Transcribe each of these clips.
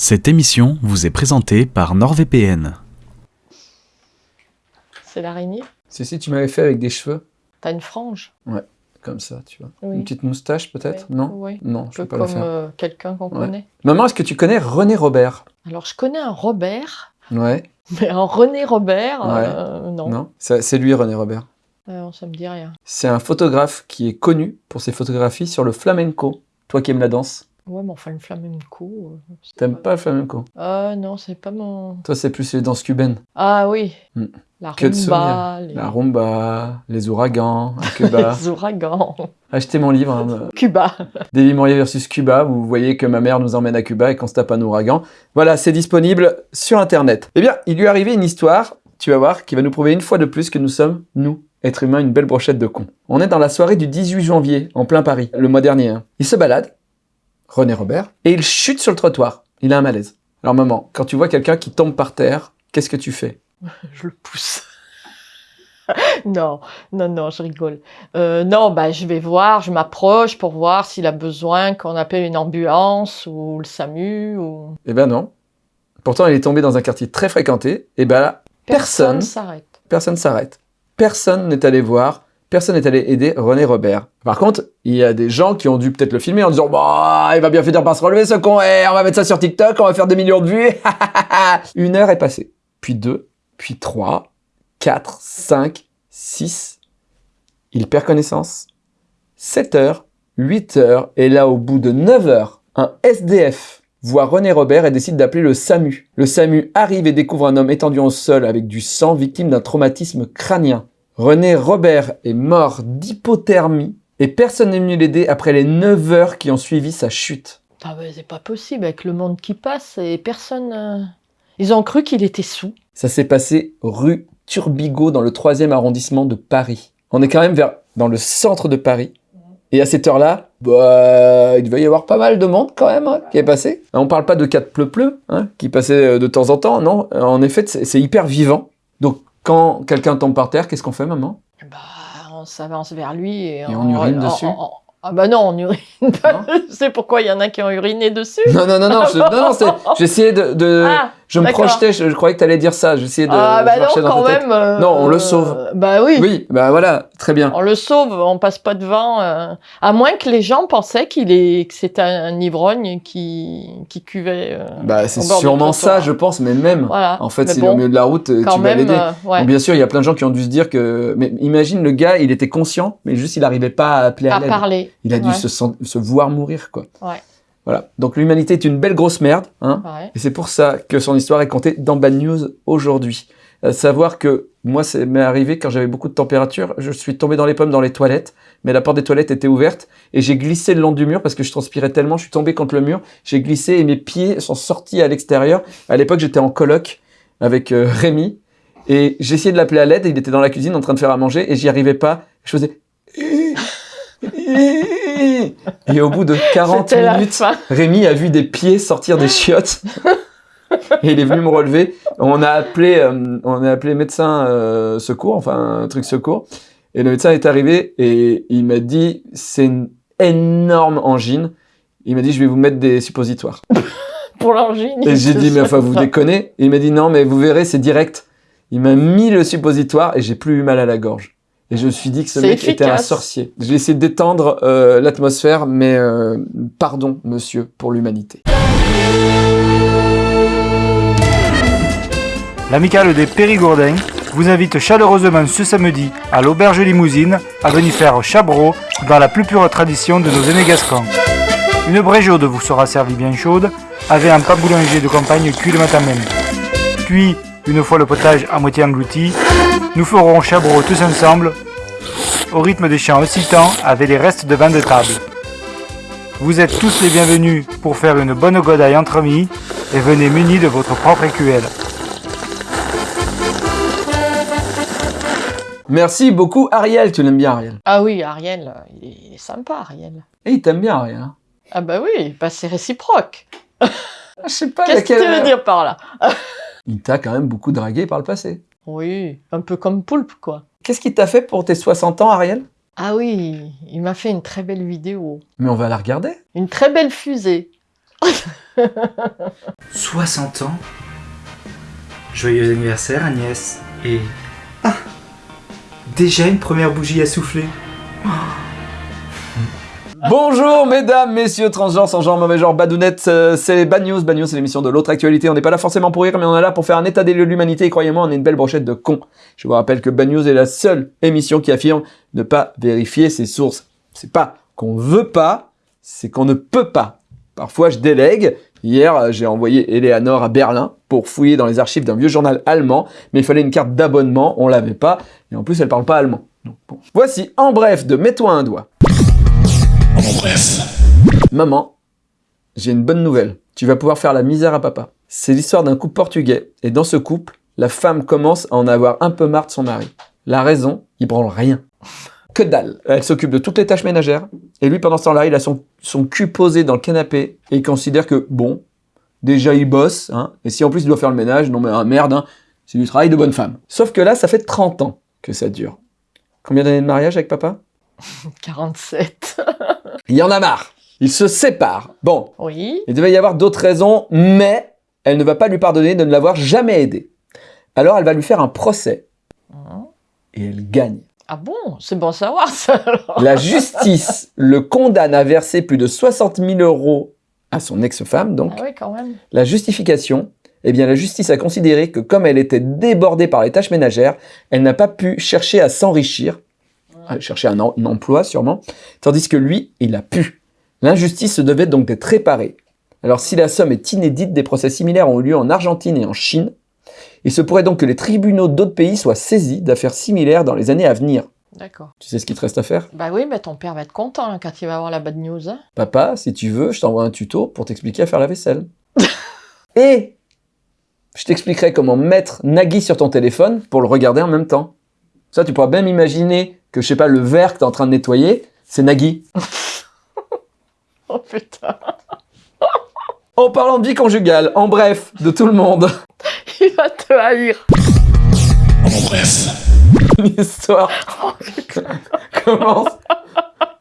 Cette émission vous est présentée par NordVPN. C'est l'araignée? Si, si, tu m'avais fait avec des cheveux. T'as une frange? Comme ça, tu vois. Oui. Une petite moustache, peut-être? Oui. Non? Oui. Non, Un je peu peux pas la comme faire. euh, quelqu'un qu'on Ouais. connaît. Maman, est-ce que tu connais René Robert? Alors, je connais un Robert, Ouais. mais un René Robert, Ouais. euh, non. Non Ça- C'est lui, René Robert. Euh, ça me dit rien. C'est un photographe qui est connu pour ses photographies sur le flamenco. Toi qui aimes la danse, Ouais, mais enfin, le flamenco. euh, c'est t'aimes pas le flamenco? Ah non, c'est pas mon. Toi, c'est plus les danses cubaines. Ah oui. Hmm. La Que de rumba, les... La rumba, les ouragans, Cuba. les ouragans. Achetez mon livre, hein, Cuba. Davy Mourier versus Cuba. Vous voyez que ma mère nous emmène à Cuba et qu'on se tape un ouragan. Voilà, c'est disponible sur Internet. Eh bien, il lui est arrivé une histoire, tu vas voir, qui va nous prouver une fois de plus que nous sommes, nous, êtres humains, une belle brochette de cons. On est dans la soirée du 18 janvier, en plein Paris, le mois dernier. hein. Il se balade, René Robert, et il chute sur le trottoir. Il a un malaise. Alors maman, quand tu vois quelqu'un qui tombe par terre, qu'est-ce que tu fais? Je le pousse. non, non, non, je rigole. Euh, non, bah, je vais voir, je m'approche pour voir s'il a besoin qu'on appelle une ambulance ou le SAMU ou... Eh ben non. Pourtant, il est tombé dans un quartier très fréquenté, et ben là, Personne. s'arrête. personne s'arrête. Personne n'est allé voir, personne n'est allé aider René Robert. Par contre, il y a des gens qui ont dû peut-être le filmer en disant Bah, il va bien finir par se relever ce con, eh, on va mettre ça sur TikTok, on va faire des millions de vues. Une heure est passée. Puis deux, puis trois, quatre, cinq, six. Il perd connaissance. 7 heures, 8 heures, et là, au bout de 9 heures, un SDF voit René Robert et décide d'appeler le SAMU. Le SAMU arrive et découvre un homme étendu au sol avec du sang, victime d'un traumatisme crânien. René Robert est mort d'hypothermie et personne n'est venu l'aider après les 9 heures qui ont suivi sa chute. Ah ben, c'est pas possible avec le monde qui passe et personne... euh, Ils ont cru qu'il était sous. Ça s'est passé rue Turbigo dans le 3e arrondissement de Paris. On est quand même vers, dans le centre de Paris. Et à cette heure-là, bah, il devait y avoir pas mal de monde quand même hein, qui est passé. On parle pas de de pleu-pleu hein, qui passait euh, de temps en temps, non. En effet, c'est hyper vivant. Quand quelqu'un tombe par terre, qu'est-ce qu'on fait maman? Bah, on s'avance vers lui et, Et on urine dessus Ah bah non, on urine pas. Je sais pourquoi il y en a qui ont uriné dessus. Non, non, non, non, je- non, non, c'est- j'essayais de... de- Ah, je me projetais, je, je croyais que tu allais dire ça, j'essayais de... ah je bah non, quand même. euh, Non, on le sauve. Bah oui. Oui, bah voilà, très bien. On le sauve, on passe pas devant. euh, à moins que les gens pensaient qu'il est, que c'était un, un ivrogne qui, qui cuvait. euh, Bah c'est sûrement ça, je pense, mais même... Voilà. En fait, Mais s'il est au bon, milieu de la route, euh, quand tu vas l'aider. ouais. Bon, bien sûr, il y a plein de gens qui ont dû se dire que... Mais imagine, le gars, il était conscient, mais juste il n'arrivait pas à appeler à, à parler. Il a dû Ouais. se, se voir mourir, quoi. Ouais. Voilà. Donc l'humanité est une belle grosse merde, hein. Ouais. Et c'est pour ça que son histoire est contée dans Bad News aujourd'hui. Euh, savoir que moi, c'est m'est arrivé quand j'avais beaucoup de température, je suis tombé dans les pommes dans les toilettes, mais la porte des toilettes était ouverte et j'ai glissé le long du mur parce que je transpirais tellement, je suis tombé contre le mur, j'ai glissé et mes pieds sont sortis à l'extérieur. À l'époque, j'étais en coloc avec euh, Rémi et j'essayais de l'appeler à l'aide, il était dans la cuisine en train de faire à manger et j'y arrivais pas. Je faisais et au bout de 40 C'était la minutes. Rémi a vu des pieds sortir des chiottes et il est venu me relever. On a appelé, euh, on a appelé médecin euh, secours, enfin un truc secours. Et le médecin est arrivé et il m'a dit c'est une énorme angine. Il m'a dit je vais vous mettre des suppositoires. Pour l'angine. Et j'ai dit mais enfin vous déconnez. Et il m'a dit non mais vous verrez c'est direct. Il m'a mis le suppositoire et j'ai plus eu mal à la gorge. Et je me suis dit que ce mec était un sorcier. J'ai essayé de détendre euh, l'atmosphère, mais euh, pardon, monsieur, pour l'humanité. L'amicale des Périgourdins vous invite chaleureusement ce samedi à l'auberge limousine à venir faire chabro dans la plus pure tradition de nos aînés gascons. Une braie chaude vous sera servie bien chaude avec un pain boulanger de campagne cuit le matin même. Puis, une fois le potage à moitié englouti, nous ferons chabro tous ensemble au rythme des chants excitants avec les restes de vin de table. Vous êtes tous les bienvenus pour faire une bonne godaille entre amis et venez munis de votre propre écuelle. Merci beaucoup, Ariel. Tu l'aimes bien, Ariel? Ah oui, Ariel, il est, sympa, Ariel. Et il t'aime bien, Ariel. hein? Ah bah oui, bah c'est réciproque. Je sais pas. Qu'est-ce que tu veux dire par là? Il t'a quand même beaucoup dragué par le passé. Oui, un peu comme Poulpe, quoi. Qu'est-ce qu'il t'a fait pour tes 60 ans, Ariel? Ah oui, il m'a fait une très belle vidéo. Mais on va la regarder. Une très belle fusée. 60 ans Joyeux anniversaire Agnès. Et... Ah Déjà une première bougie à souffler. Bonjour mesdames, messieurs, transgenres, sans genre, mauvais genre, badounettes, euh, c'est Bad News. Bad News, c'est l'émission de l'autre actualité. On n'est pas là forcément pour rire, mais on est là pour faire un état des lieux de l'humanité. Et croyez-moi, on est une belle brochette de cons. Je vous rappelle que Bad News est la seule émission qui affirme ne pas vérifier ses sources. C'est pas qu'on veut pas, c'est qu'on ne peut pas. Parfois, je délègue. Hier, euh, j'ai envoyé Eleanor à Berlin pour fouiller dans les archives d'un vieux journal allemand, mais il fallait une carte d'abonnement, on l'avait pas, et en plus, elle parle pas allemand. Voici, en bref, de Mets-toi un doigt. En bref. Maman, j'ai une bonne nouvelle. Tu vas pouvoir faire la misère à papa. C'est l'histoire d'un couple portugais. Et dans ce couple, la femme commence à en avoir un peu marre de son mari. La raison, il branle rien. Que dalle. Elle s'occupe de toutes les tâches ménagères. Et lui, pendant ce temps-là, il a son, son cul posé dans le canapé. Et il considère que, bon, déjà il bosse. Hein, et si en plus il doit faire le ménage, non mais ah, merde, hein, c'est du travail de bonne femme. Sauf que là, ça fait 30 ans que ça dure. Combien d'années de mariage avec papa? 47. Il y en a marre. Ils se séparent. Bon, Oui. Il devait y avoir d'autres raisons, mais elle ne va pas lui pardonner de ne l'avoir jamais aidé. Alors elle va lui faire un procès. Mhm. Et elle gagne. Ah bon? C'est bon à savoir ça alors. La justice le condamne à verser plus de 60 000 euros à son ex-femme. Donc Ah oui, quand même. la justification, eh bien la justice a considéré que comme elle était débordée par les tâches ménagères, elle n'a pas pu chercher à s'enrichir, chercher un, em- un emploi sûrement, tandis que lui, il a pu. L'injustice se devait donc d'être réparée. Alors si la somme est inédite, des procès similaires ont eu lieu en Argentine et en Chine. Il se pourrait donc que les tribunaux d'autres pays soient saisis d'affaires similaires dans les années à venir. D'accord. Tu sais ce qu'il te reste à faire? Bah oui, mais ton père va être content hein, quand il va avoir la bad news. Hein. Papa, si tu veux, je t'envoie un tuto pour t'expliquer à faire la vaisselle. Et je t'expliquerai comment mettre Nagui sur ton téléphone pour le regarder en même temps. Ça, tu pourras même imaginer que, je sais pas, le verre que tu es en train de nettoyer, c'est Nagui. Oh putain. En parlant de vie conjugale, en bref, de tout le monde, Il va te haïr. En bref. l'histoire commence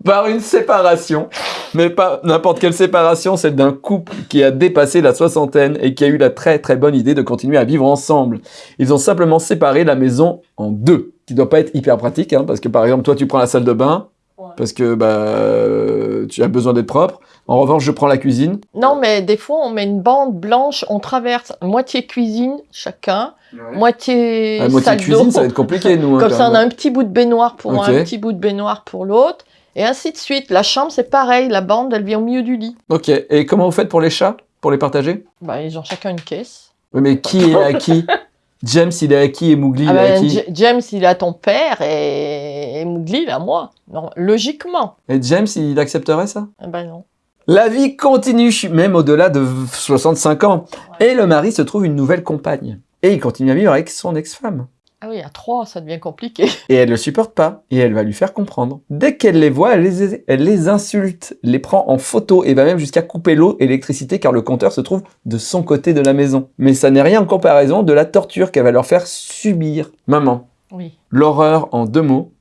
par une séparation. Mais pas n'importe quelle séparation, celle d'un couple qui a dépassé la soixantaine et qui a eu la très très bonne idée de continuer à vivre ensemble. Ils ont simplement séparé la maison en deux, qui doit pas être hyper pratique, hein, parce que par exemple, toi tu prends la salle de bain, Ouais. parce que bah, euh, tu as besoin d'être propre. En revanche, je prends la cuisine. Non, mais des fois, on met une bande blanche, on traverse moitié cuisine chacun, moitié À moitié salle cuisine, ça va être compliqué, nous. hein, Comme ça, on a un petit bout de baignoire pour Ok. un, un petit bout de baignoire pour l'autre. Et ainsi de suite. La chambre, c'est pareil. La bande, elle vient au milieu du lit. Ok, et comment vous faites pour les chats Pour les partager? Bah, ils ont chacun une caisse. Oui, mais qui est à qui? James, il est à qui et Mowgli, il Ah est à ben, qui J- James, il a ton père et, et Mowgli, il a moi. Non, logiquement. Et James, il accepterait ça? Ah ben non. La vie continue, même au-delà de 65 ans. Et le mari se trouve une nouvelle compagne. Et il continue à vivre avec son ex-femme. Ah oui, à trois, ça devient compliqué. Et elle le supporte pas. Et elle va lui faire comprendre. Dès qu'elle les voit, elle les, elle les insulte, les prend en photo et va même jusqu'à couper l'eau et l'électricité car le compteur se trouve de son côté de la maison. Mais ça n'est rien en comparaison de la torture qu'elle va leur faire subir. Maman, Oui. l'horreur en deux mots.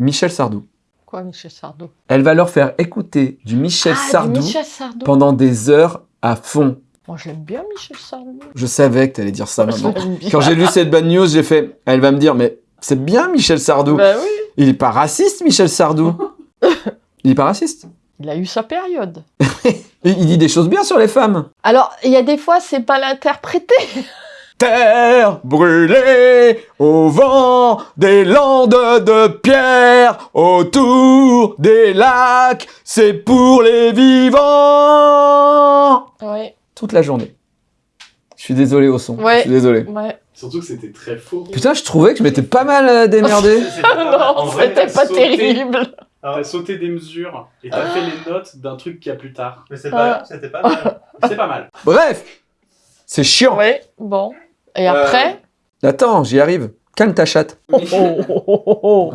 Michel Sardou. Quoi, Michel Sardou? Elle va leur faire écouter du Michel ah, du Sardou Michel Sardou. pendant des heures à fond. Moi, je l'aime bien, Michel Sardou. Je savais que t'allais dire ça, maman. Quand j'ai lu cette bad news, j'ai fait, elle va me dire, mais c'est bien Michel Sardou. Oui. Il est pas raciste, Michel Sardou. il est pas raciste. Il a eu sa période. Il, dit des choses bien sur les femmes. Alors, il y a des fois, c'est pas l'interpréter. Terre brûlée au vent des landes de pierre autour des lacs, c'est pour les vivants. Ouais, Toute la journée. Je suis désolé au son. Ouais. Je suis désolé. ouais. Surtout que c'était très faux. Putain, je trouvais que je m'étais pas mal euh, démerdé. non, c'était pas terrible. T'as sauté des mesures et t'as fait les notes d'un truc qu'il y a plus tard. Mais c'est pas- c'était pas mal. C'est pas mal. Bref, c'est chiant. Ouais, bon. Et après? Attends, j'y arrive. Calme ta chatte. Oh, oh, oh, oh.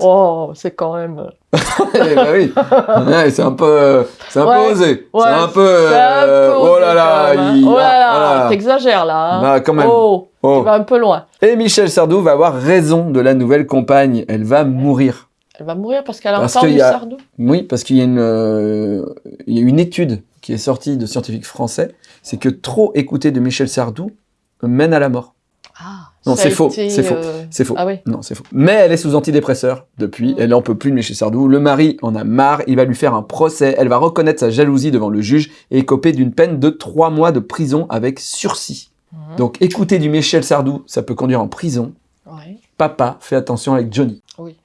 Ah, c'est quand même. Eh bah oui. Ouais, c'est un peu, euh, c'est un Ouais. peu osé. Ouais, c'est un peu. Un euh, oh là là. hein. il- Oh là là, voilà. t'exagères là. hein. Bah, quand même. Oh, tu vas un peu loin. Et Michel Sardou va avoir raison de la nouvelle compagne. Elle va mourir. Elle va mourir parce qu'elle a entendu y a- Sardou? Oui, parce qu'il y a une, euh, il y a une étude qui est sorti de scientifiques français, c'est que trop écouter de Michel Sardou mène à la mort. Ah, Non, c'est faux, été, c'est faux. euh, C'est faux. Ah oui. Non, c'est faux. Mais elle est sous antidépresseur depuis. Elle n'en peut plus de Michel Sardou. Le mari en a marre. Il va lui faire un procès. Elle va reconnaître sa jalousie devant le juge et écoper d'une peine de trois mois de prison avec sursis. Mhm. Donc, écouter du Michel Sardou, ça peut conduire en prison. Ouais. Papa, fais attention avec Johnny. Oui.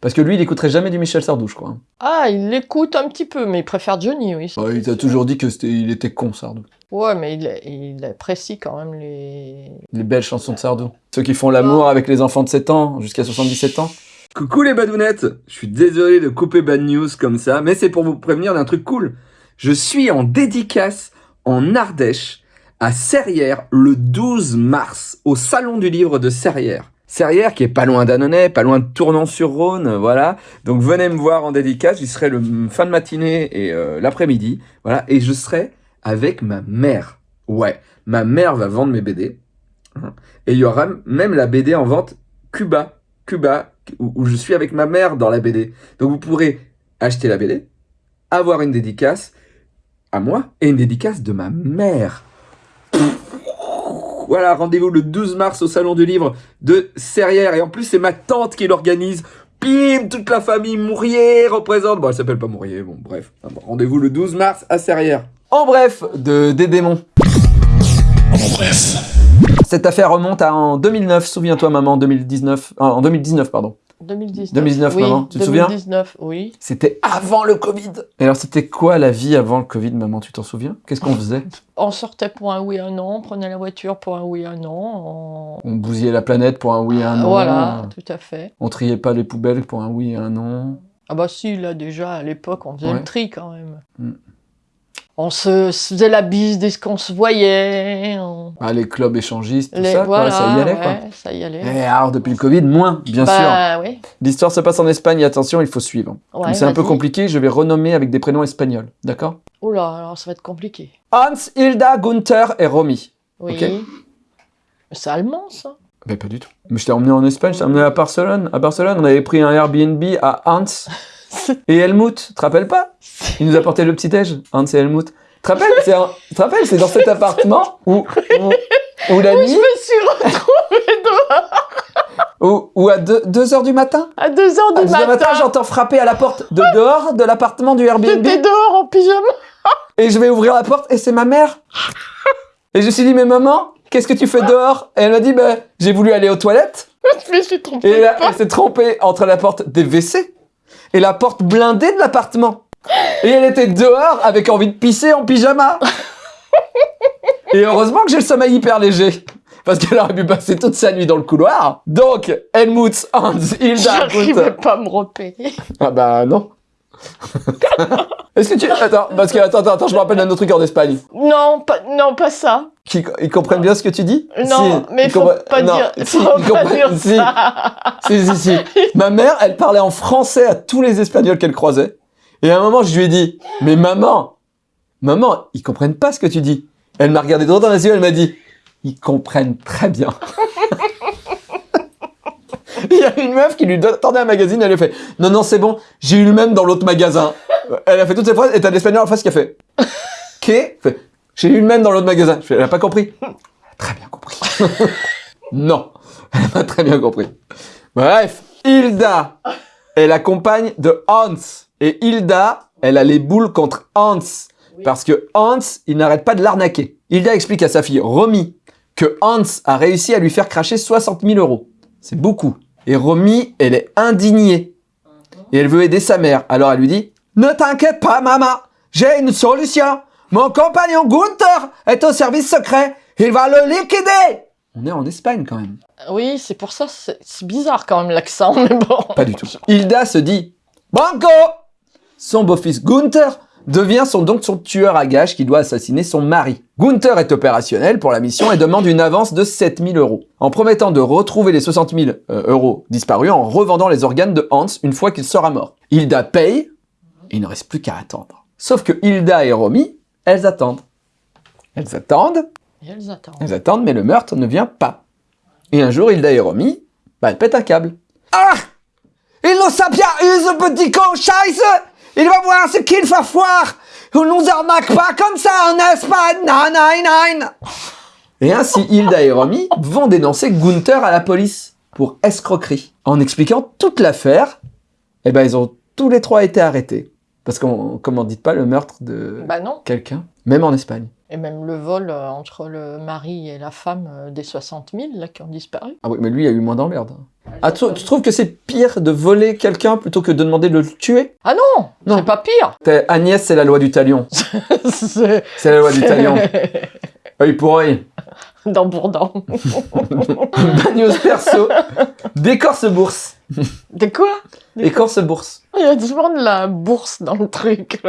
Parce que lui, il écouterait jamais du Michel Sardou, je crois. Ah, il l'écoute un petit peu, mais il préfère Johnny, oui. Oh, il t'a toujours dit que c'était, il était con, Sardou. Ouais, mais il, il apprécie quand même les. Les belles chansons de Sardou. Ceux qui font l'amour avec les enfants de 7 ans jusqu'à 77 ans. Coucou les badounettes Je suis désolé de couper Bad News comme ça, mais c'est pour vous prévenir d'un truc cool. Je suis en dédicace en Ardèche, à Serrières, le 12 mars, au Salon du Livre de Serrières. Serrières qui est pas loin d'Annonay, pas loin de Tournon-sur-Rhône, voilà. Donc venez me voir en dédicace, j'y serai le fin de matinée et euh, l'après-midi, voilà. Et je serai avec ma mère. Ouais, ma mère va vendre mes BD. Hein. Et il y aura même la BD en vente Cuba, Cuba, où je suis avec ma mère dans la BD. Donc vous pourrez acheter la BD, avoir une dédicace à moi et une dédicace de ma mère. Voilà, rendez-vous le 12 mars au Salon du Livre de Serrières. Et en plus, c'est ma tante qui l'organise. Bim, toute la famille Mourier représente. Bon, elle s'appelle pas Mourier, bon, bref. Rendez-vous le 12 mars à Serrières. En bref, de des démons. En bref. Cette affaire remonte à en 2009, souviens-toi maman, 2019, ah, en 2019 pardon. 2019. 2019, oui, maman, tu te souviens? 2019, oui. C'était avant le Covid. Et alors c'était quoi la vie avant le Covid maman, tu t'en souviens? Qu'est-ce qu'on faisait? On sortait pour un oui, un non, on prenait la voiture pour un oui, un non. on- On bousillait la planète pour un oui un non. Voilà, tout à fait. On triait pas les poubelles pour un oui et un non. Ah bah si, là déjà, à l'époque, on faisait Ouais. le tri quand même. Mm. On se, faisait la bise dès qu'on se voyait. on- Ah, les clubs échangistes, tout les- ça, quoi, ça y allait quoi. ça y allait. Et alors depuis le Covid, moins, bien sûr. bah oui. L'histoire se passe en Espagne, attention, il faut suivre. Ouais, c'est un peu compliqué, je vais renommer avec des prénoms espagnols, d'accord? Oula, alors ça va être compliqué. Hans, Hilda, Gunther et Romy. Oui. Ok? Mais c'est allemand ça? Mais pas du tout. Mais je t'ai emmené en Espagne, je t'ai emmené à Barcelone. À Barcelone, on avait pris un Airbnb à Hans et Helmut. Tu te rappelles pas? Il nous apportait le petit-déj, Hans et Helmut. Tu te rappelles? C'est un- dans cet appartement où, où, où la Je nuit, me suis retrouvée dehors où, où à 2 heures du matin, à 2 heures à du 2 heures du matin. matin, j'entends frapper à la porte de dehors de l'appartement du Airbnb J'étais dehors en pyjama. et je vais ouvrir la porte et c'est ma mère. Et je me suis dit, mais maman, qu'est-ce que tu fais dehors? Et elle m'a dit, ben, j'ai voulu aller aux toilettes. Je me suis trompée. Et là, elle s'est trompée entre la porte des WC et la porte blindée de l'appartement. Et elle était dehors avec envie de pisser en pyjama. Et heureusement que j'ai le sommeil hyper léger. Parce qu'elle aurait pu passer toute sa nuit dans le couloir. Donc, Helmut, Hans, Hilda, J'arrivais pas à me repérer. Ah bah non. Est-ce que tu... Attends, parce que attends, attends, attends, je me rappelle d'un autre truc en Espagne. Non, pas, non, pas ça. Qui, ils comprennent bien ce que tu dis? Non, Si, mais ils faut comprennent- pas non, dire, si, faut ils pas comprennent- dire si. ça. Si, si, si. Ma mère, elle parlait en français à tous les Espagnols qu'elle croisait. Et à un moment, je lui ai dit, mais maman, maman, ils comprennent pas ce que tu dis. Elle m'a regardé droit dans les yeux, elle m'a dit, ils comprennent très bien. Il y a une meuf qui lui donne- tendait un magazine, elle lui a fait, non, non, c'est bon, j'ai eu le même dans l'autre magasin. Elle a fait toutes ces phrases, et t'as l'espagnol en face qui a fait, qu'est? J'ai eu le même dans l'autre magasin. Je fais, elle a pas compris. Elle a très bien compris. non, elle a très bien compris. Bref, Hilda est la compagne de Hans. Et Hilda, elle a les boules contre Hans. Parce que Hans, il n'arrête pas de l'arnaquer. Hilda explique à sa fille Romy que Hans a réussi à lui faire cracher 60 000 euros. C'est beaucoup. Et Romy, elle est indignée. Et elle veut aider sa mère. Alors elle lui dit Ne t'inquiète pas, maman. J'ai une solution. Mon compagnon Gunther est au service secret. Il va le liquider. On est en Espagne quand même. Oui, c'est pour ça, c'est bizarre quand même l'accent, mais bon. Pas du tout. Hilda se dit Banco Son beau-fils Gunther devient son, donc son tueur à gages qui doit assassiner son mari. Gunther est opérationnel pour la mission et demande une avance de 7000 euros, en promettant de retrouver les 60 000 euh, euros disparus en revendant les organes de Hans une fois qu'il sera mort. Hilda paye, et il ne reste plus qu'à attendre. Sauf que Hilda et Romy, elles attendent. Elles attendent, elles attendent. elles attendent, mais le meurtre ne vient pas. Et un jour, Hilda et Romy, bah, elles pètent un câble. Ah Il nous a bien eu, ce petit con, scheiße Il va voir ce qu'il va voir On nous arnaque pas comme ça en Espagne. Et ainsi, Hilda et Romy vont dénoncer Gunther à la police pour escroquerie. En expliquant toute l'affaire, eh ben, ils ont tous les trois été arrêtés. Parce qu'on, comment dites pas, le meurtre de Bah quelqu'un, même en Espagne. Et même le vol euh, entre le mari et la femme euh, des 60 000 là, qui ont disparu. Ah oui, mais lui, il a eu moins d'emmerdes. Ah, tu, tu trouves que c'est pire de voler quelqu'un plutôt que de demander de le tuer? Ah non, Non. c'est pas pire. Agnès, c'est la loi du talion. c'est la loi du talion. Œil pour œil. dans Bourdon. Bagnos perso. Décorce bourse. De quoi? Écorce bourse. Il y a souvent de la bourse dans le truc.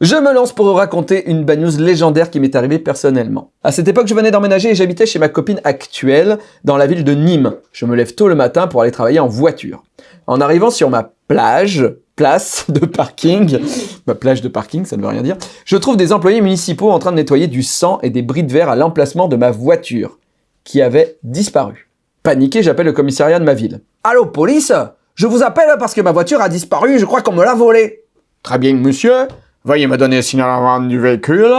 Je me lance pour raconter une bad news légendaire qui m'est arrivée personnellement. À cette époque, je venais d'emménager et j'habitais chez ma copine actuelle dans la ville de Nîmes. Je me lève tôt le matin pour aller travailler en voiture. En arrivant sur ma plage, place de parking, ma plage de parking, ça ne veut rien dire, je trouve des employés municipaux en train de nettoyer du sang et des bris de verre à l'emplacement de ma voiture, qui avait disparu. Paniqué, j'appelle le commissariat de ma ville. Allô, police? Je vous appelle parce que ma voiture a disparu, je crois qu'on me l'a volée. Très bien, monsieur. Veuillez me donner le signal avant du véhicule.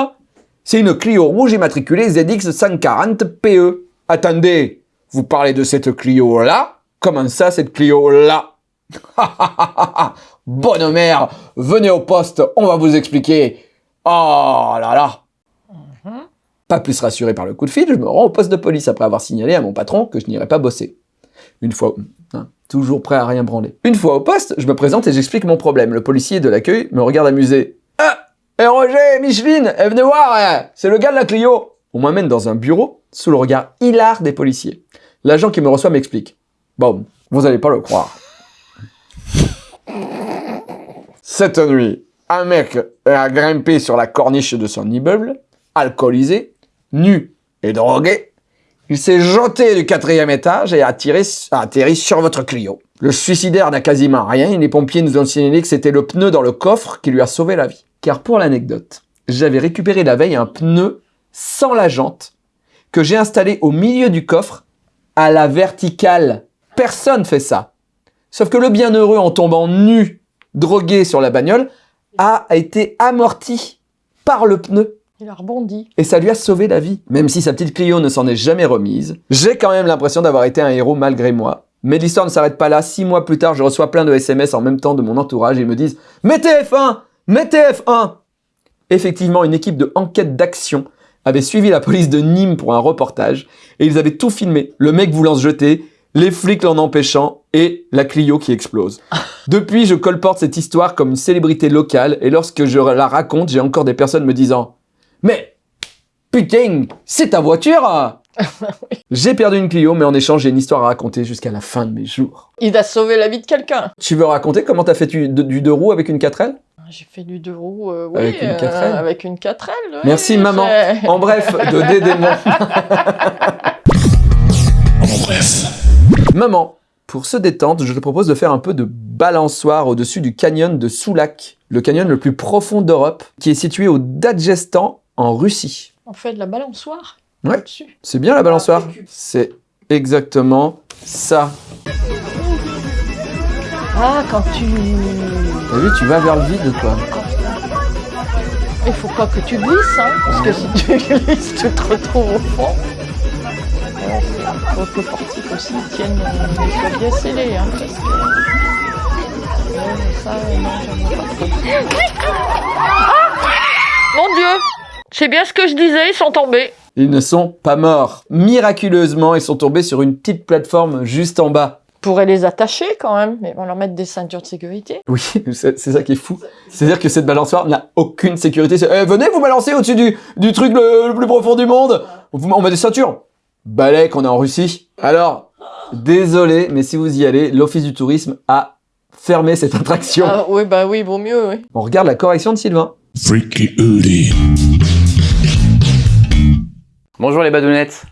C'est une Clio rouge immatriculée ZX 140 PE. Attendez, vous parlez de cette Clio-là? Comment ça, cette Clio-là? Bonne mère, venez au poste, on va vous expliquer. Oh là là Pas plus rassuré par le coup de fil, je me rends au poste de police après avoir signalé à mon patron que je n'irais pas bosser. Une fois, hein, toujours prêt à rien branler. Une fois au poste, je me présente et j'explique mon problème. Le policier de l'accueil me regarde amusé. Ah Et Roger, Micheline, eh, venez voir, hein, c'est le gars de la Clio On m'amène dans un bureau sous le regard hilar des policiers. L'agent qui me reçoit m'explique. Bon, vous allez pas le croire. Cette nuit, un mec a grimpé sur la corniche de son immeuble, alcoolisé, nu et drogué. Il s'est jeté du quatrième étage et a, atterri sur votre Clio. Le suicidaire n'a quasiment rien et les pompiers nous ont signalé que c'était le pneu dans le coffre qui lui a sauvé la vie. Car pour l'anecdote, j'avais récupéré la veille un pneu sans la jante que j'ai installé au milieu du coffre à la verticale. Personne fait ça. Sauf que le bienheureux en tombant nu, drogué sur la bagnole, a été amorti par le pneu Il a rebondi. et ça lui a sauvé la vie. Même si sa petite Clio ne s'en est jamais remise, j'ai quand même l'impression d'avoir été un héros malgré moi. Mais l'histoire ne s'arrête pas là. Six mois plus tard, je reçois plein de SMS en même temps de mon entourage et ils me disent « Mettez F1 Mettez F1 !» Effectivement, une équipe de enquête d'action avait suivi la police de Nîmes pour un reportage et ils avaient tout filmé. Le mec voulant se jeter, les flics l'en empêchant et la Clio qui explose. Depuis, je colporte cette histoire comme une célébrité locale et lorsque je la raconte, j'ai encore des personnes me disant « Mais Putain, c'est ta voiture hein J'ai perdu une Clio, mais en échange, j'ai une histoire à raconter jusqu'à la fin de mes jours. Il a sauvé la vie de quelqu'un. Tu veux raconter comment t'as fait du, du deux roues avec une 4L J'ai fait du deux roues, euh, oui, Avec une euh, 4L. avec une 4L. oui, Merci, maman. En bref, de dédémon. En bref. Maman, pour se détendre, je te propose de faire un peu de balançoire au-dessus du canyon de Soulac, le canyon le plus profond d'Europe, qui est situé au Daghestan, en Russie. On fait de la balançoire Ouais. C'est bien la balançoire C'est exactement ça. Ah, quand tu... T'as vu, tu vas vers le vide, quoi. Il faut pas que tu glisses, hein, parce que si tu glisses, tu te retrouves au fond. Faut que le portique aussi tienne, euh, bien scellé, hein, parce que... Ça, non, pas trop. Ah Mon Dieu C'est bien ce que je disais, ils sont tombés. Ils ne sont pas morts. Miraculeusement, ils sont tombés sur une petite plateforme juste en bas. On pourrait les attacher quand même, mais on leur mettre des ceintures de sécurité. Oui, c'est ça qui est fou. C'est-à-dire que cette balançoire n'a aucune sécurité. C'est, Eh, venez vous balancer au-dessus du, du truc le, le plus profond du monde. On, vous- on met des ceintures. Balai qu'on est en Russie. Alors, désolé, mais si vous y allez, l'Office du tourisme a fermé cette attraction. Ah oui, bah oui, vaut mieux, oui. On regarde la correction de Sylvain. Freaky Udi. Bonjour les badounettes.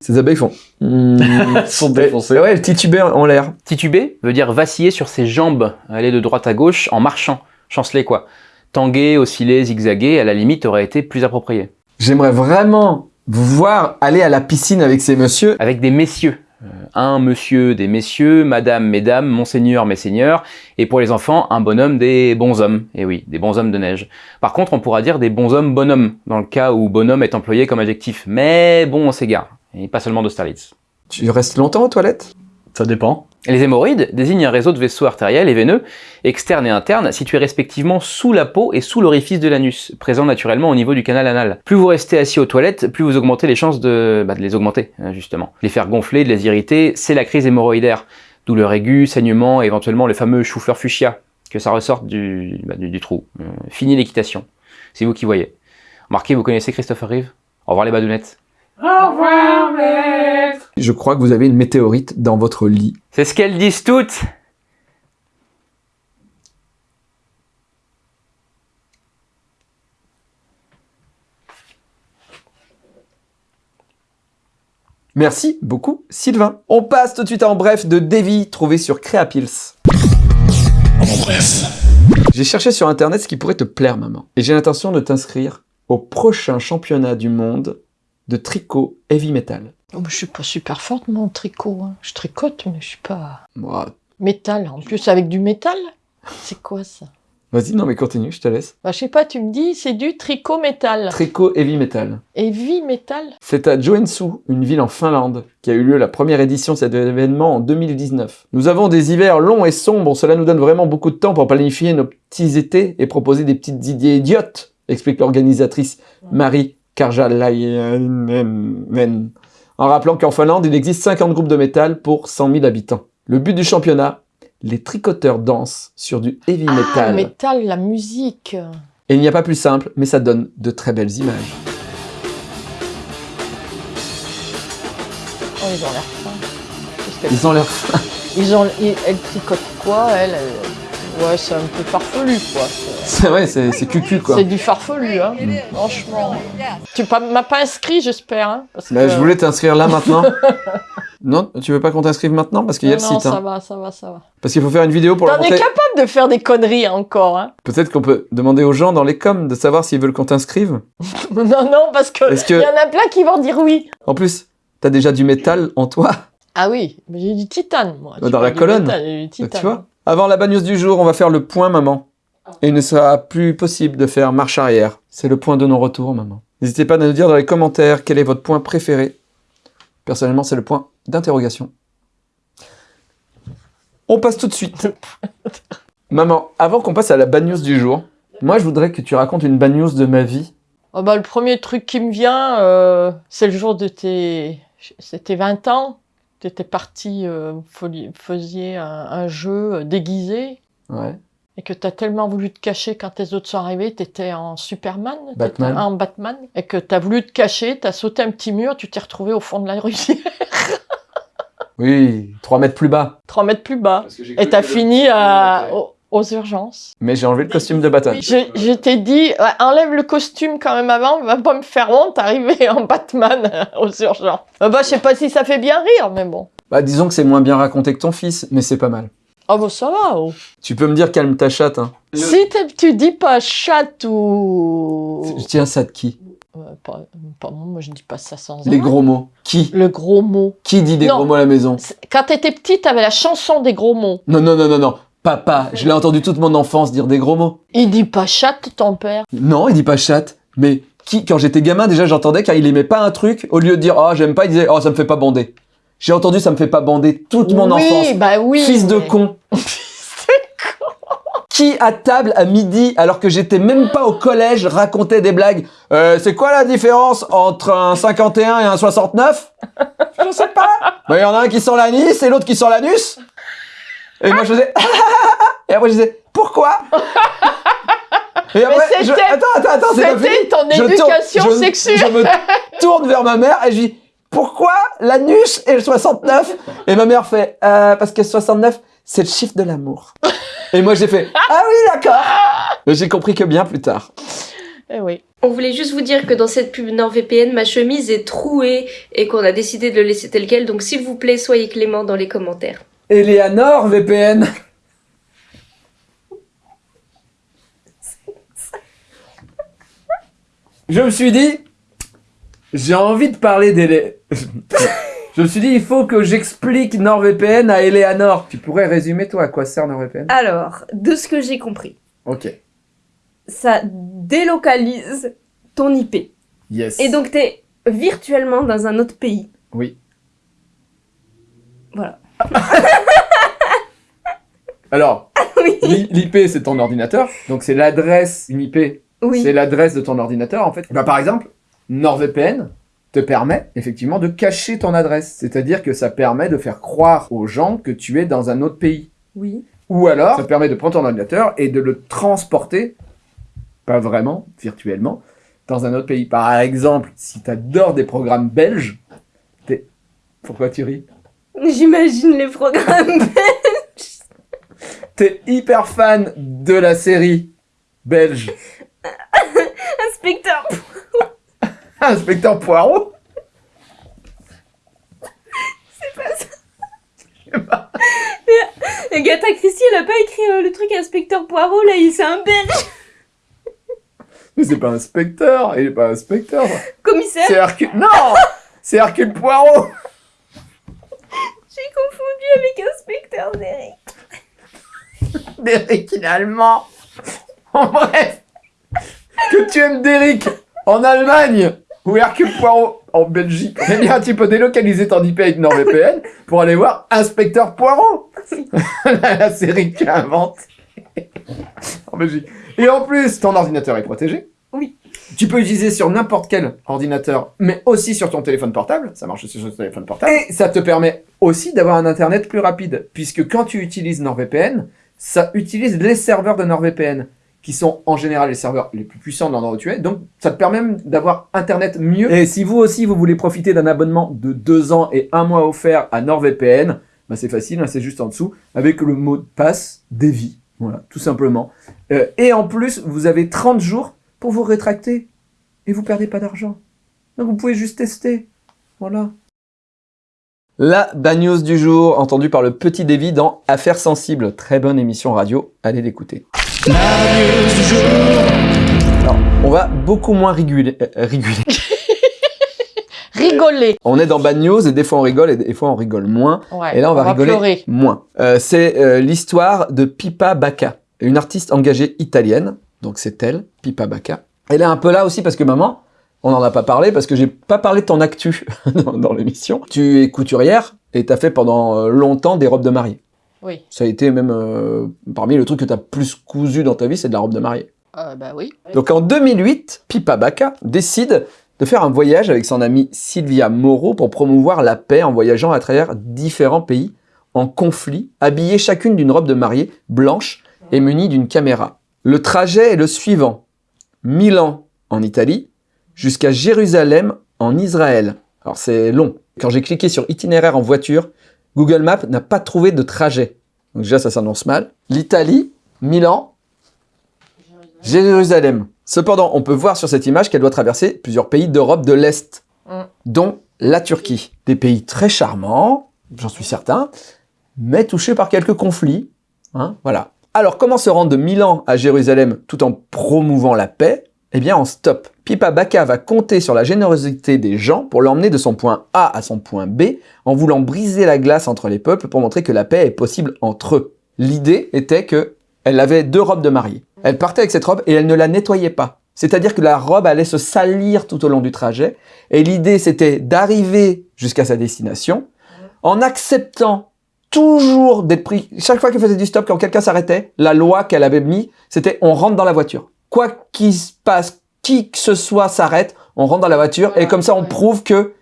Ces abeilles font... Elles sont défoncées. Ouais, elles titubaient en l'air. Tituber veut dire vaciller sur ses jambes, aller de droite à gauche en marchant. Chanceler quoi? Tanguer, osciller, zigzaguer, à la limite aurait été plus approprié. J'aimerais vraiment vous voir aller à la piscine avec ces messieurs. Avec des messieurs. Euh, un monsieur des messieurs, madame, mesdames, monseigneur, messeigneurs, et pour les enfants, un bonhomme des bons hommes. Et oui, des bons hommes de neige. Par contre, on pourra dire des bons hommes bonhommes, dans le cas où bonhomme est employé comme adjectif. Mais bon, on s'égare. Et pas seulement d'Austerlitz. Tu restes longtemps aux toilettes? Ça dépend. Les hémorroïdes désignent un réseau de vaisseaux artériels et veineux, externes et internes, situés respectivement sous la peau et sous l'orifice de l'anus, présents naturellement au niveau du canal anal. Plus vous restez assis aux toilettes, plus vous augmentez les chances de, bah, les augmenter, hein, justement. Les faire gonfler, de les irriter, c'est la crise hémorroïdaire. Douleur aiguë, saignement, et éventuellement le fameux chou-fleur fuchsia, que ça ressorte du, bah, du, trou. Euh, fini l'équitation. C'est vous qui voyez. Remarquez, vous connaissez Christopher Reeve? Au revoir les badounettes. Je crois que vous avez une météorite dans votre lit. C'est ce qu'elles disent toutes Merci beaucoup, Sylvain. On passe tout de suite en bref de Davy, trouvé sur Créapils. En bref. J'ai cherché sur internet ce qui pourrait te plaire, maman. Et j'ai l'intention de t'inscrire au prochain championnat du monde de tricot heavy metal. Oh, mais je suis pas super forte, mon tricot. hein. Je tricote, mais je suis pas... Moi, Métal, en plus avec du métal C'est quoi ça? vas-y, non mais continue, je te laisse. bah, Je sais pas, tu me dis, c'est du tricot métal. Tricot heavy metal. Et vie métal C'est à Joensuu, une ville en Finlande, qui a eu lieu la première édition de cet événement en 2019. Nous avons des hivers longs et sombres, cela nous donne vraiment beaucoup de temps pour planifier nos petits étés et proposer des petites idées idiotes, explique l'organisatrice Marie Karjalainen, en rappelant qu'en Finlande, il existe 50 groupes de métal pour 100 000 habitants. Le but du championnat, les tricoteurs dansent sur du heavy Ah, metal. métal, la musique Et il n'y a pas plus simple, mais ça donne de très belles images. Oh, ils ont l'air fins. Ils ont l'air fins. Ils ont... Elle tricote quoi, elle, elle- Ouais, c'est un peu farfelu, quoi. C'est- vrai, c'est cucu quoi. C'est du farfelu, hein. Franchement. Tu m'as pas inscrit, j'espère, hein, Bah, que- je voulais t'inscrire là maintenant. non, tu veux pas qu'on t'inscrive maintenant Parce qu'il y a Non, le non, site. ça hein. va, ça va, ça va. Parce qu'il faut faire une vidéo pour la T'en es montrer. capable de faire des conneries encore, hein Peut-être qu'on peut demander aux gens dans les coms de savoir s'ils veulent qu'on t'inscrive. Non, non, parce que Est-ce il que- y en a plein qui vont dire oui. En plus, t'as déjà du métal en toi. Ah oui, j'ai du titane, moi. Dans la colonne. métal, j'ai du titane. Tu vois Avant la bad news du jour, on va faire le point maman. Et il ne sera plus possible de faire marche arrière. C'est le point de non-retour, maman. N'hésitez pas à nous dire dans les commentaires quel est votre point préféré. Personnellement, c'est le point d'interrogation. On passe tout de suite. maman, avant qu'on passe à la bad news du jour, moi je voudrais que tu racontes une bad news de ma vie. Oh bah, le premier truc qui me vient, euh, c'est le jour de tes... C'était 20 ans. Tu étais parti, euh, vous faisiez un, un jeu euh, déguisé. Ouais. Et que tu as tellement voulu te cacher quand tes autres sont arrivés, tu étais en Superman, Batman. en Batman, et que tu as voulu te cacher, tu as sauté un petit mur, tu t'es retrouvé au fond de la rivière, Oui, 3 mètres plus bas. 3 mètres plus bas. Et tu as fini à- aux urgences. Mais j'ai enlevé le costume de Batman. Je, je t'ai dit, enlève le costume quand même avant, va pas me faire honte, arriver en Batman aux urgences. Bah, bah, je sais pas si ça fait bien rire, mais bon. Bah disons que c'est moins bien raconté que ton fils, mais c'est pas mal. Oh bah ça va, oh. Tu peux me dire calme ta chatte, hein. Si tu dis pas chatte ou... Je tiens ça de qui? Euh, pas, pas moi, moi je dis pas ça sans Les arrêt. gros mots. Qui? Le gros mot. Qui dit des Non. gros mots à la maison? Quand t'étais petite, t'avais la chanson des gros mots. Non, non, non, non, non. Papa, je l'ai entendu toute mon enfance dire des gros mots. Il dit pas chatte, ton père. Non, il dit pas chatte. Mais qui, quand j'étais gamin, déjà j'entendais quand il aimait pas un truc, au lieu de dire oh j'aime pas, il disait oh ça me fait pas bander. J'ai entendu ça me fait pas bander toute mon oui, enfance. bah oui. Fils de mais- con. Qui à table à midi, alors que j'étais même pas au collège, racontait des blagues Euh, C'est quoi la différence entre un 51 et un 69 Je sais pas. Bah, Il y en a un qui sent l'anis et l'autre qui sent l'anus. Et moi je faisais Et après je disais Pourquoi? Et après, je... c'était- Attends, attends, attends. C'était ton Je tourne- éducation je- sexuelle. Je me tourne vers ma mère et je dis Pourquoi l'anus et le 69 Et ma mère fait Euh, Parce que 69, c'est le chiffre de l'amour. Et moi j'ai fait Ah oui, d'accord Mais j'ai compris que bien plus tard. Eh oui. On voulait juste vous dire que dans cette pub NordVPN, ma chemise est trouée et qu'on a décidé de le laisser tel quel. Donc s'il vous plaît, soyez clément dans les commentaires. Eleanor VPN Je me suis dit, j'ai envie de parler d'Élé... Je me suis dit, il faut que j'explique NordVPN à Eleanor. Tu pourrais résumer, toi, à quoi sert NordVPN Alors, de ce que j'ai compris, Ok. ça délocalise ton IP. Yes. Et donc, t'es virtuellement dans un autre pays. Oui. Voilà. Alors, Oui. l'I- l'IP, c'est ton ordinateur. Donc, c'est l'adresse, une IP, Oui. c'est l'adresse de ton ordinateur, en fait. Bah, par exemple, NordVPN te permet, effectivement, de cacher ton adresse. C'est-à-dire que ça permet de faire croire aux gens que tu es dans un autre pays. Oui. Ou alors, ça te permet de prendre ton ordinateur et de le transporter, pas vraiment, virtuellement, dans un autre pays. Par exemple, si tu adores des programmes belges, t'es... Pourquoi tu ris? J'imagine les programmes. T'es hyper fan de la série belge Inspecteur. Inspecteur Poirot Agatha Christie, elle a pas écrit euh, le truc Inspecteur Poirot, là, il c'est un belge. Mais c'est pas inspecteur, il est pas inspecteur. Commissaire. C'est Hercule... Non C'est Hercule Poirot confondu avec Inspecteur Derek. Derrick, il est allemand En bref Que tu aimes Derrick en Allemagne ou Hercule Poirot en Belgique, eh bien tu peux délocaliser ton IP avec NordVPN pour aller voir Inspecteur Poirot la, la série que tu as inventée en Belgique. Et en plus, ton ordinateur est protégé. Oui. Tu peux utiliser sur n'importe quel ordinateur, mais aussi sur ton téléphone portable. Ça marche aussi sur ton téléphone portable. Et ça te permet aussi d'avoir un internet plus rapide, puisque quand tu utilises NordVPN, ça utilise les serveurs de NordVPN, qui sont en général les serveurs les plus puissants de l'endroit où tu es. Donc, ça te permet même d'avoir internet mieux. Et si vous aussi, vous voulez profiter d'un abonnement de deux ans et un mois offert à NordVPN, bah c'est facile, hein, c'est juste en dessous, avec le mot de passe Devi. Voilà, tout simplement. Euh, et en plus, vous avez 30 jours pour vous rétracter. Et vous perdez pas d'argent. Donc vous pouvez juste tester. Voilà. La bad news du jour, entendue par le petit Davy dans Affaires sensibles. Très bonne émission radio, allez l'écouter. Alors, on va beaucoup moins rigoler. euh, rigoler. Rigoler. On est dans bad news et des fois on rigole et des fois on rigole moins. Ouais, Et là, on va rigoler pleurer. moins. Euh, c'est euh, l'histoire de Pipa Bacca, une artiste engagée italienne. Donc c'est elle, Pipa Bacca. Elle est un peu là aussi parce que maman, on n'en a pas parlé parce que j'ai pas parlé de ton actu dans, dans l'émission. Tu es couturière et t'as fait pendant euh, longtemps des robes de mariée. Oui. Ça a été même euh, parmi le truc que t'as plus cousu dans ta vie, c'est de la robe de mariée. Euh, bah oui. Donc en 2008, Pipa Bacca décide de faire un voyage avec son amie Sylvia Moreau pour promouvoir la paix en voyageant à travers différents pays en conflit, habillées chacune d'une robe de mariée blanche et munies d'une caméra. Le trajet est le suivant. Milan en Italie jusqu'à Jérusalem en Israël. Alors c'est long. Quand j'ai cliqué sur itinéraire en voiture, Google Maps n'a pas trouvé de trajet. Donc déjà ça s'annonce mal. L'Italie, Milan, Jérusalem. Cependant, on peut voir sur cette image qu'elle doit traverser plusieurs pays d'Europe de l'Est, Mm. dont la Turquie. Des pays très charmants, j'en suis certain, mais touchés par quelques conflits. Hein, voilà. Alors, comment se rendre de Milan à Jérusalem tout en promouvant la paix? Eh bien, en stop. Pipa Bacca va compter sur la générosité des gens pour l'emmener de son point A à son point B en voulant briser la glace entre les peuples pour montrer que la paix est possible entre eux. L'idée était que elle avait deux robes de mariée. Elle partait avec cette robe et elle ne la nettoyait pas. C'est-à-dire que la robe allait se salir tout au long du trajet. Et l'idée, c'était d'arriver jusqu'à sa destination en acceptant toujours d'être pris. Chaque fois qu'elle faisait du stop, quand quelqu'un s'arrêtait, la loi qu'elle avait mis, c'était on rentre dans la voiture. Quoi qu'il se passe, qui que ce soit s'arrête, on rentre dans la voiture et comme ça, on prouve que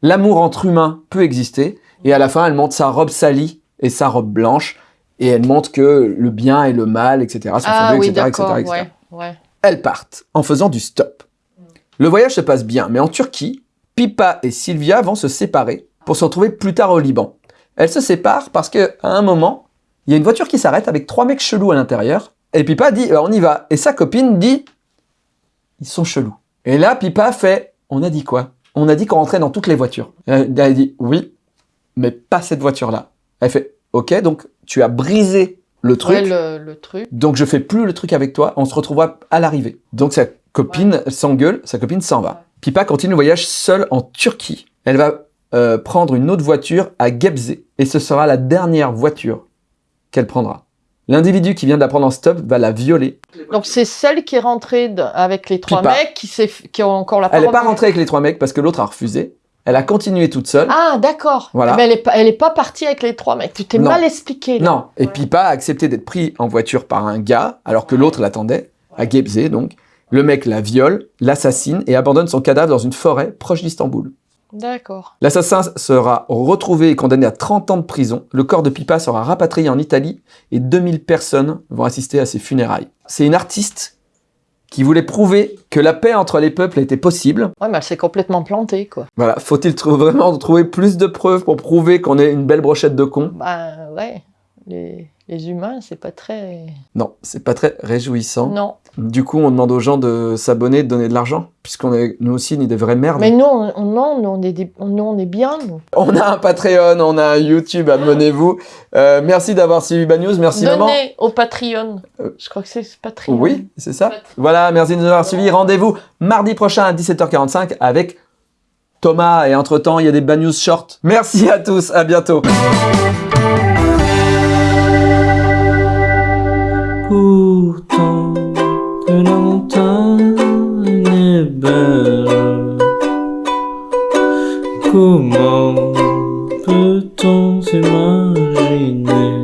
l'amour entre humains peut exister. Et à la fin, elle montre sa robe salie et sa robe blanche et elle montre que le bien et le mal, etc. sont Ah fondés, oui, etc., etc., etc. Ouais, ouais. Elles partent en faisant du stop. Le voyage se passe bien, mais en Turquie, Pipa et Sylvia vont se séparer pour se retrouver plus tard au Liban. Elles se séparent parce que à un moment, il y a une voiture qui s'arrête avec trois mecs chelous à l'intérieur. Et Pipa dit Euh, on y va. Et sa copine dit ils sont chelous. Et là, Pipa fait on a dit quoi? On a dit qu'on rentrait dans toutes les voitures. Elle elle dit oui, mais pas cette voiture-là. Elle fait ok, donc tu as brisé le truc. Ouais, le, le truc. Donc je fais plus le truc avec toi, on se retrouvera à l'arrivée. Donc sa copine s'engueule, sa copine s'en va. Pipa continue le voyage seule en Turquie. Elle va euh, prendre une autre voiture à Gebze. Et ce sera la dernière voiture qu'elle prendra. L'individu qui vient de la prendre en stop va la violer. Donc c'est celle qui est rentrée de- avec les trois Pipa. mecs qui, qui ont encore la Elle n'est pas rentrée avec les trois mecs parce que l'autre a refusé. Elle a continué toute seule. Ah d'accord. Voilà. Mais elle est pas, elle est pas partie avec les trois mecs. Tu t'es mal expliqué. là. Non. Et Pipa a accepté d'être pris en voiture par un gars alors que l'autre l'attendait, à Gebze donc. Le mec la viole, l'assassine et abandonne son cadavre dans une forêt proche d'Istanbul. D'accord. L'assassin sera retrouvé et condamné à 30 ans de prison. Le corps de Pipa sera rapatrié en Italie et 2000 personnes vont assister à ses funérailles. C'est une artiste qui voulait prouver que la paix entre les peuples était possible. Ouais, mais elle s'est complètement plantée quoi. Voilà, faut-il vraiment trouver plus de preuves pour prouver qu'on est une belle brochette de cons? Bah ouais. Les, les humains, c'est pas très. Non, c'est pas très réjouissant. Non. Du coup, on demande aux gens de s'abonner, de donner de l'argent, puisqu'on est nous aussi ni des vraies merdes. Mais nous, on, on- non, on est, des- nous, on est bien. Nous. On a un Patreon, on a un YouTube, abonnez-vous. Euh, merci d'avoir suivi Bad News, merci maman. Donnez au Patreon. Euh, Je crois que c'est Patreon. Oui, c'est ça. Voilà, merci de nous avoir suivis. Rendez-vous mardi prochain à 17h45 avec Thomas. Et entre-temps, il y a des Bad News short. Merci à tous, à bientôt. pourtant que la montagne est belle. Comment peut-on s'imaginer